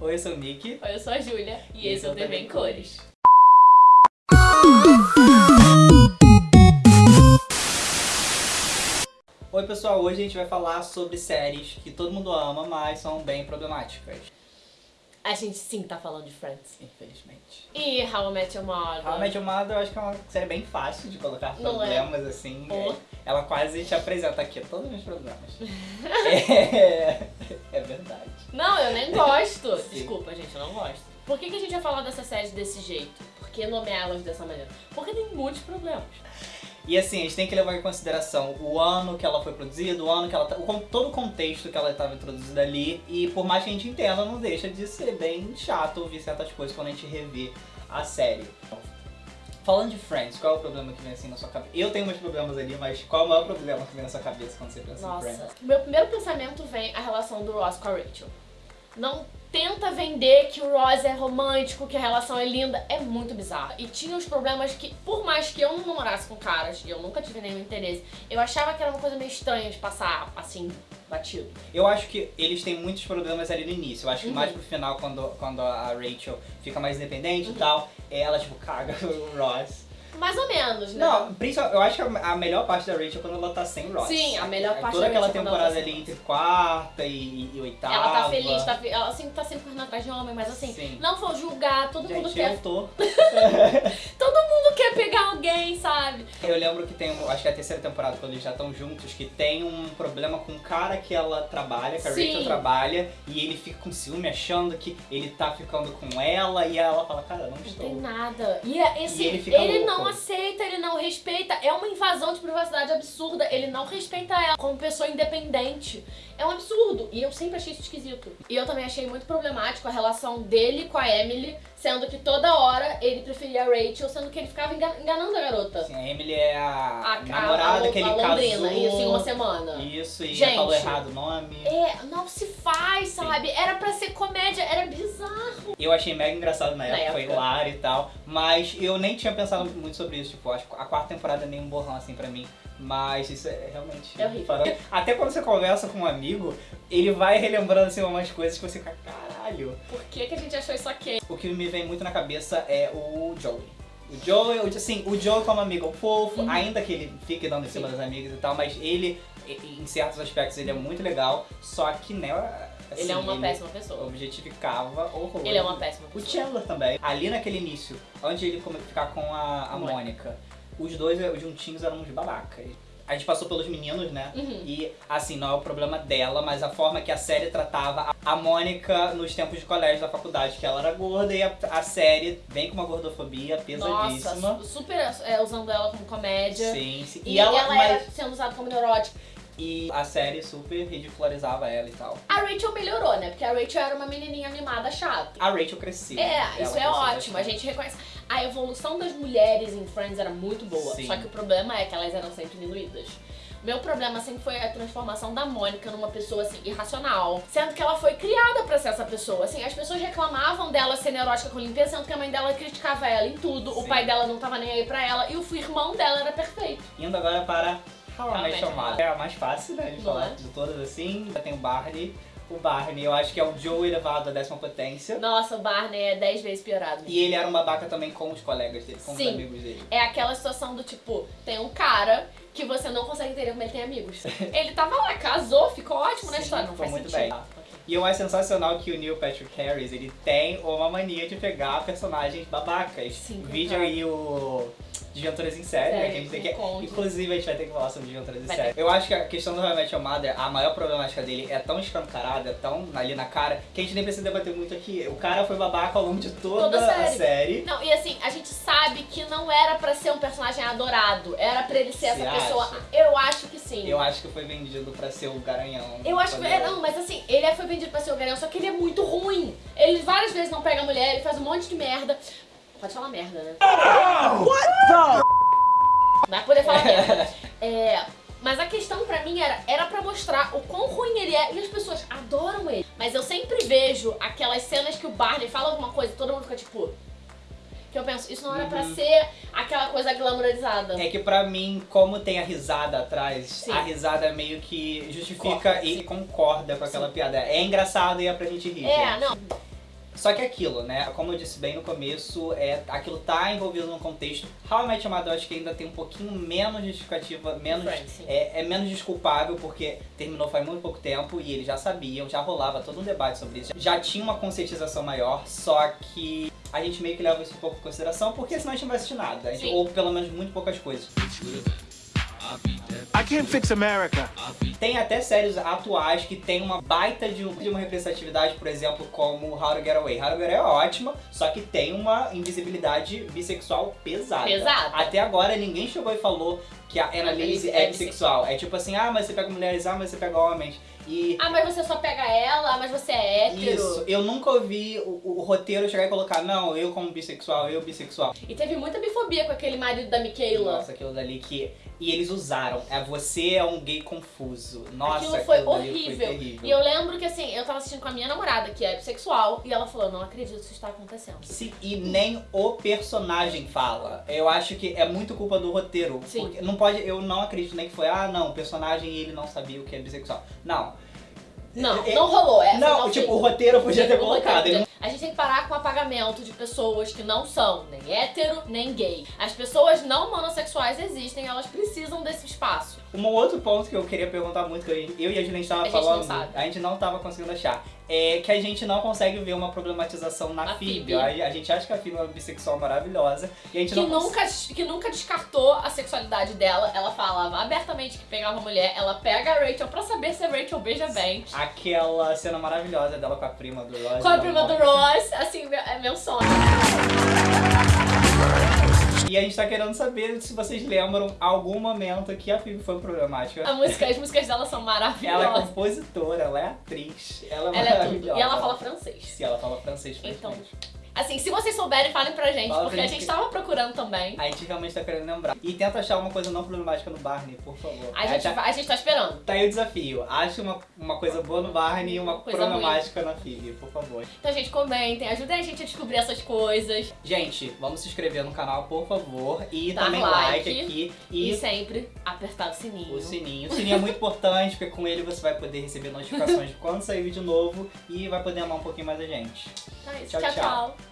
Oi, eu sou o Nick. Oi, eu sou a Júlia e, esse é o TV em Cores. Oi pessoal, hoje a gente vai falar sobre séries que todo mundo ama, mas são bem problemáticas. A gente sim tá falando de Friends. Infelizmente. E How I Met Your Mother. How I Met Your Mother eu acho que é uma série bem fácil de colocar é? problemas assim. Oh. É, Ela quase te apresenta aqui todos os meus problemas. é, Por que, que a gente vai falar dessa série desse jeito? Por que nomeá-las dessa maneira? Porque tem muitos problemas. E assim, a gente tem que levar em consideração o ano que ela foi produzida, o ano que ela tá, o todo o contexto que ela estava introduzida ali, e por mais que a gente entenda, não deixa de ser bem chato ouvir certas coisas quando a gente revê a série. Falando de Friends, qual é o problema que vem assim na sua cabeça? Eu tenho meus problemas ali, mas qual é o maior problema que vem na sua cabeça quando você pensa em Nossa. Friends? Meu primeiro pensamento vem a relação do Ross com a Rachel. Não tenta vender que o Ross é romântico, que a relação é linda, é muito bizarro. E tinha os problemas que, por mais que eu não namorasse com caras, e eu nunca tive nenhum interesse, eu achava que era uma coisa meio estranha de passar, assim, batido. Eu acho que eles têm muitos problemas ali no início. Eu acho que Uhum. mais pro final, quando, quando a Rachel fica mais independente Uhum. e tal, ela, tipo, caga o Ross. Mais ou menos, né? Não, principalmente, eu acho que a melhor parte da Rachel é quando ela tá sem Ross. Sim, a melhor parte Toda da aquela Rachel é temporada tá ali entre quarta e, e oitava. Ela tá feliz, tá ela sempre tá sempre correndo atrás de homem, mas assim, Sim. não vou julgar, todo mundo Gente, quer. eu tô. Pegar alguém, sabe? Eu lembro que tem, acho que é a terceira temporada, quando eles já estão juntos, que tem um problema com o cara que ela trabalha, que a Sim. Rachel trabalha, e ele fica com ciúme achando que ele tá ficando com ela, e ela fala, cara, não Não estou. tem nada. E, é- esse, E ele ele, louco. não aceita, ele não respeita. É uma invasão de privacidade absurda. Ele não respeita ela como pessoa independente. É um absurdo. E eu sempre achei isso esquisito. E eu também achei muito problemático a relação dele com a Emily, sendo que toda hora ele preferia a Rachel, sendo que ele ficava engan- enganando a garota. Assim, a Emily é a, A, namorada a, que ele a Londrina, casou. isso em uma semana. Isso, e Gente. falou errado o nome. É, não se faz, sabe? Era pra ser comédia, era bizarro. Eu achei mega engraçado na, Na época, foi hilário e tal. Mas eu nem tinha pensado muito sobre isso. Tipo, acho que a quarta temporada é nem um borrão assim pra mim. Mas isso é realmente. É horrível. Até quando você conversa com um amigo, ele vai relembrando assim umas coisas que você fica, caralho. Por que, que a gente achou isso aqui? O que me vem muito na cabeça é o Joey. O Joey, o- assim, o Joey como amigo fofo, Uhum. ainda que ele fique dando em cima das amigas e tal, mas ele, em certos aspectos, ele é muito legal. Só que, né, assim, ele é uma péssima pessoa. objetificava horror. Ele é uma péssima O pessoa. Chandler também. Ali naquele início, antes de ele ficar com a, a Mônica. Mônica, os dois eh, juntinhos eram uns babacas. A gente passou pelos meninos, né? Uhum. E, assim, não é o problema dela, mas a forma que a série tratava a- Mônica nos tempos de colégio da faculdade, que ela era gorda e a, a série vem com uma gordofobia pesadíssima. Nossa, super é, usando ela como comédia. Sim, sim. E, E, ela, ela mas- era sendo usada como neurótica. E a série super ridicularizava ela e tal. A Rachel melhorou, né? Porque a Rachel era uma menininha mimada chata. A Rachel cresceu. É, Ela isso é ótimo. A gente reconhece. A evolução das mulheres em Friends era muito boa. Sim. Só que o problema é que elas eram sempre diluídas. Meu problema sempre foi a transformação da Mônica numa pessoa assim irracional, sendo que ela foi criada pra ser essa pessoa. Assim, as pessoas reclamavam dela ser neurótica com limpeza, sendo que a mãe dela criticava ela em tudo, o Sim. pai dela não tava nem aí pra ela e o irmão dela era perfeito. Indo agora para How I How I Met. É a mais fácil, né, de falar é? de todas assim. Já tem o Barney. O Barney, eu acho que é o Joe elevado à décima potência. Nossa, o Barney é 10 vezes piorado. E ele era um babaca também com os colegas dele, com Sim. os amigos dele. É aquela situação do tipo, tem um cara que você não consegue entender como ele tem amigos. ele tava lá, casou, ficou ótimo na Sim, história, não faz muito sentido. bem. E eu acho sensacional que o Neil Patrick Harris, ele tem uma mania de pegar personagens babacas. Sim, o vídeo aí, o Desventuras em Série, né, Série, que a gente tem que... Inclusive, a gente vai ter que falar sobre Desventuras em Série. Eu acho que a questão do Your Mother, a maior problemática dele é tão escancarada, é tão ali na cara, que a gente nem precisa debater muito aqui. O cara foi babaca ao longo de toda, Toda a a série. série. Não, e assim, a gente sabe que não era pra ser um personagem adorado, era pra ele ser Você essa pessoa. acha? Eu acho que sim. Eu acho que foi vendido pra ser o garanhão. Eu acho que. É, não, mas assim, ele foi vendido pra ser o garanhão, só que ele é muito ruim. Ele várias vezes não pega a mulher, ele faz um monte de merda. Pode falar merda, né? Vai poder falar merda. É. Mas a questão pra mim era, era pra mostrar o quão ruim ele é e as pessoas adoram ele. Mas eu sempre vejo aquelas cenas que o Barney fala alguma coisa e todo mundo fica tipo. Que eu penso, isso não era pra Uhum. ser aquela coisa glamourizada. É que pra mim, como tem a risada atrás, Sim. a risada meio que justifica Corta, e sim. concorda com aquela piada. É engraçado e é pra gente rir. É, gente. não. Só que aquilo, né? Como eu disse bem no começo, é, aquilo tá envolvido num contexto. How I Met Your Mother eu acho que ainda tem um pouquinho menos justificativa, menos, Friends, sim. é, é menos desculpável, porque terminou faz muito pouco tempo e eles já sabiam, já rolava todo um debate sobre isso. Já tinha uma conscientização maior, só que a gente meio que leva isso um pouco em consideração, porque senão a gente não vai assistir nada. A gente- Sim. ou pelo menos muito poucas coisas. I can't fix America. Tem até séries atuais que tem uma baita de, um- de uma representatividade, por exemplo, como How to Get Away. How to Get Away é ótima, só que tem uma invisibilidade bissexual pesada. Pesada. Até agora ninguém chegou e falou que a Annalise é bissexual. É tipo assim, ah, mas você pega mulheres, ah, mas você pega homens. E Ah, mas você só pega ela, mas você é hétero. isso, eu nunca ouvi o, o roteiro chegar e colocar, não, eu como bissexual, eu bissexual. E teve muita bifobia com aquele marido da Michaela. Nossa, aquilo dali que. E eles usaram. É você é um gay confuso. Nossa, Aquilo foi dali horrível. Foi. E eu lembro que assim, eu tava assistindo com a minha namorada, que é bissexual, e ela falou, não acredito que isso está acontecendo. Sim, e nem o personagem fala. Eu acho que é muito culpa do roteiro. Sim. Porque não pode, eu não acredito nem que foi, ah, não, o personagem ele não sabia o que é bissexual. Não. Não, É- não rolou. Essa não, não tipo, fez. o roteiro podia ter colocado. Ele A gente tem que parar com o apagamento de pessoas que não são nem hétero, nem gay. As pessoas não monossexuais existem, elas precisam desse espaço. Um outro ponto que eu queria perguntar muito, que eu e a Juliana estava gente falando, sabe. a gente não estava conseguindo achar, é que a gente não consegue ver uma problematização na. Phoebe. A, a gente acha que a Phoebe é uma bissexual maravilhosa e a gente Que não nunca, que nunca descartou a sexualidade dela. Ela falava abertamente que pegava mulher. Ela pega a Rachel pra saber se a Rachel beija bem. Aquela cena maravilhosa dela com a prima do Ross. Com a prima do. Ross, assim, é meu sonho. E a gente tá querendo saber se vocês lembram algum momento que a Phoebe foi problemática. A música, as músicas dela são Ela é maravilhosas. compositora, ela é atriz, ela é Ela é tudo. maravilhosa. E ela fala francês. Sim, ela fala francês Então. Assim, se vocês souberem, falem pra gente, Fala porque a gente gente que- tava procurando também. A gente realmente tá querendo lembrar. E tenta achar uma coisa não problemática no Barney, por favor. A gente, tá, a gente tá esperando. tá aí o desafio. Ache uma, uma coisa boa no Barney e uma Coisa problemática na Phoebe, por favor. Então, gente, comentem, ajudem a gente a descobrir essas coisas. Gente, vamos se inscrever no canal, por favor. E Dar também like. like aqui. E, E sempre apertar o sininho. O sininho. O sininho é muito importante, porque com ele você vai poder receber notificações de quando sair vídeo novo e vai poder amar um pouquinho mais a gente. Então é isso. Tchau, tchau. tchau. tchau.